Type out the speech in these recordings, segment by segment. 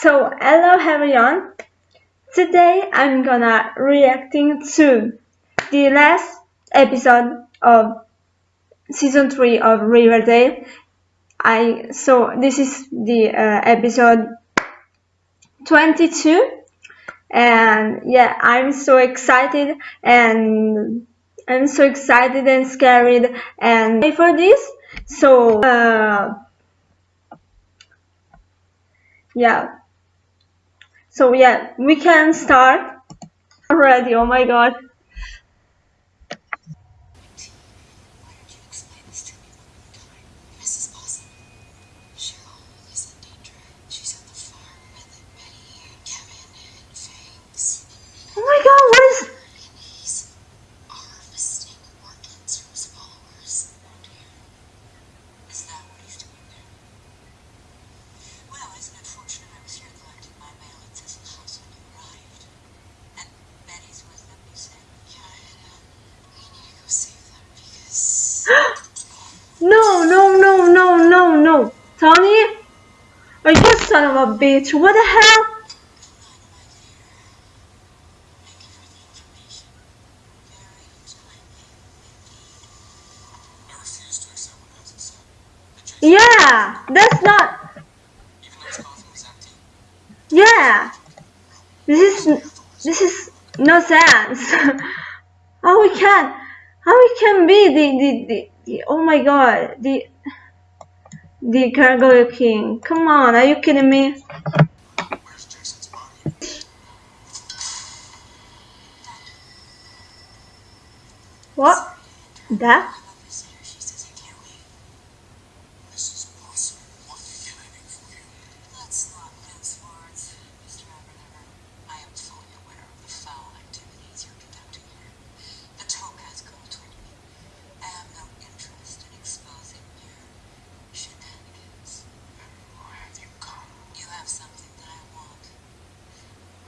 So hello everyone, today I'm gonna reacting to the last episode of season 3 of Riverdale. I so this is the uh, episode 22 and yeah I'm so excited and I'm so excited and scared and for this. So uh, yeah so yeah we can start already. Oh my god. Are you son of a bitch? What the hell? Yeah, that's not. Yeah, this is this is no sense. how we can how we can be the the, the, the oh my god the the Gargoyle King. Come on, are you kidding me? What? That?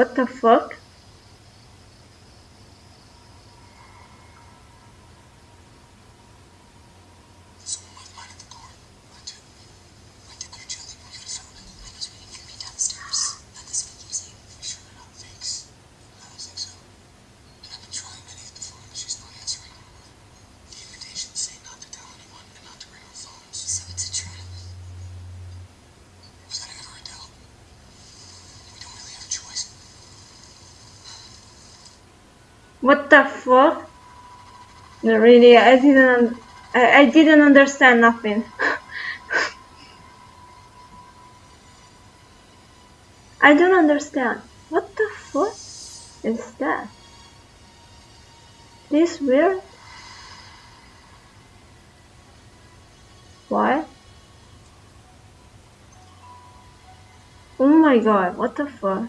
what the fuck? What the fuck? Really, I didn't, I, I didn't understand nothing. I don't understand. What the fuck is that? This weird? Why? Oh my god, what the fuck?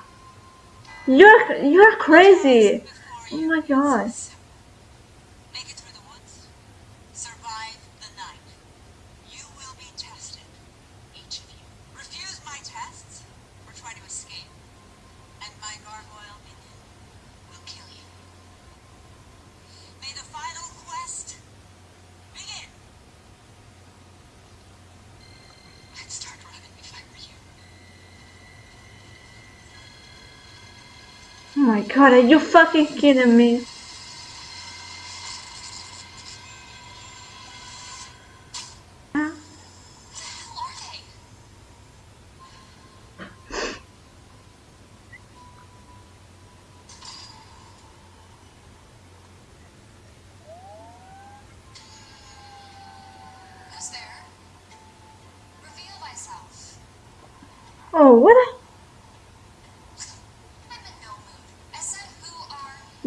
You're you're crazy. Oh my god. Make it through the woods. Survive the night. You will be tested. Each of you. Refuse my tests or try to escape. And my gargoyle minion will kill you. May the final quest begin. I'd start running if I were you. Oh my god. Are you fucking kidding me? Oh, what the hell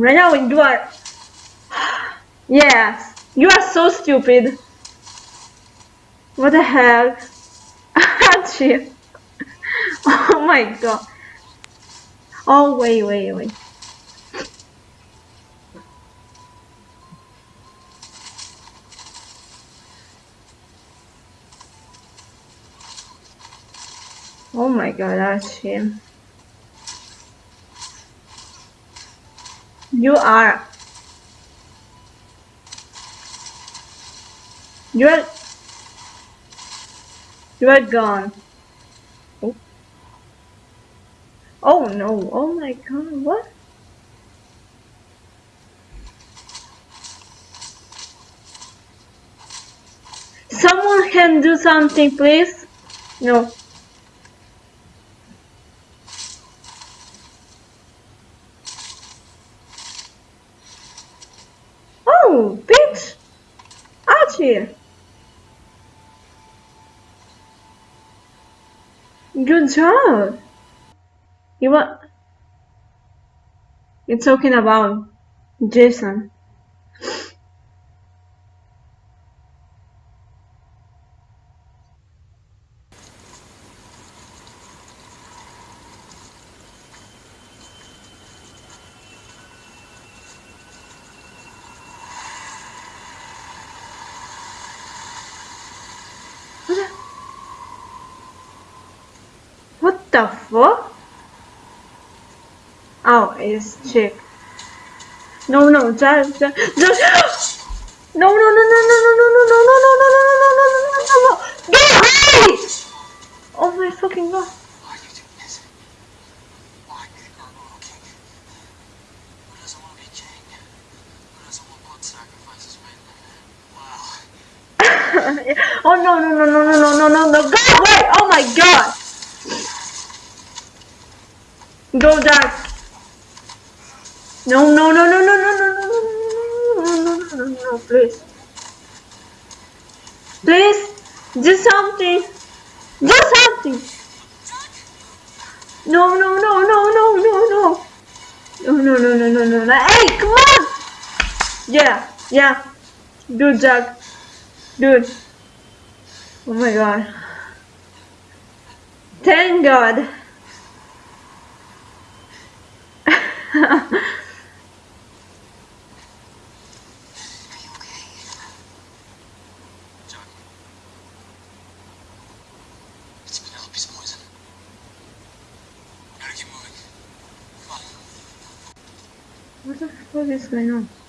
Right now you are. Yes, you are so stupid. What the heck, Archie? Oh my god. Oh wait, wait, wait. Oh my god, Archie. You are. You are. You are gone. Oh. Oh no. Oh my god. What? Someone can do something, please? No. Oh, bitch! Archie! Good job! You what? You're talking about Jason. Fuck? Oh, it's Chic. No, no, just, just, just. No, no, no, no, no, no, no, no, no, no, no, no, no, no, no, no, no, no, no. Get away! Oh my fucking god. Why are you doing this? Why be the Gargoyle King? Who doesn't want to be king? Who doesn't want blood sacrifices, man? Wow. oh no, no, no, no, no, no, no, no, no. Go die. No, no, no, no, no, no, no, no, no, no, no, no, no, no, please. Please, do something. Do something. No, no, no, no, no, no, no. No, no, no, no, no, no, no. Hey, come on. Yeah, yeah. Dude, Jack. Dude. Oh my god. Thank god. What the fuck is going on?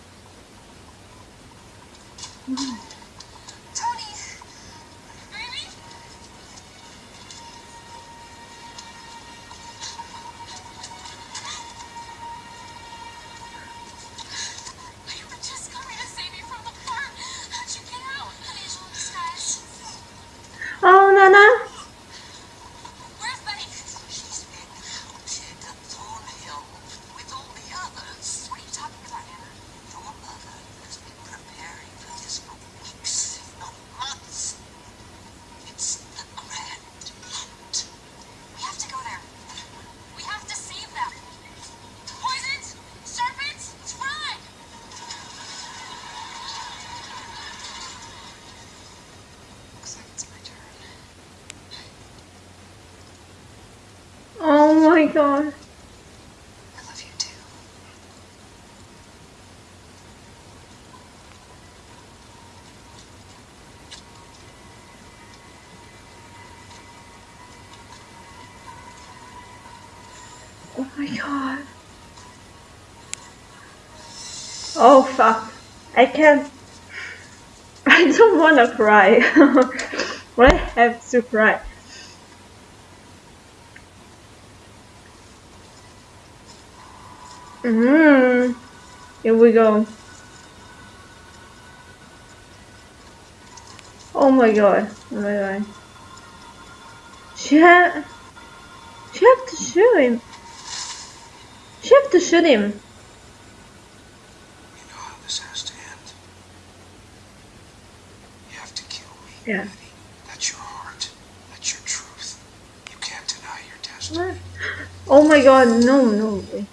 God. I love you too. Oh my god. Oh fuck. I can't. I don't wanna cry. but I have to cry. Mm. Here we go. Oh my god. Oh my god. She had. She have to shoot him. She have to shoot him. You know how this has to end. You have to kill me. Yeah. Betty. That's your heart. That's your truth. You can't deny your destiny. What? Oh my god, no, no way.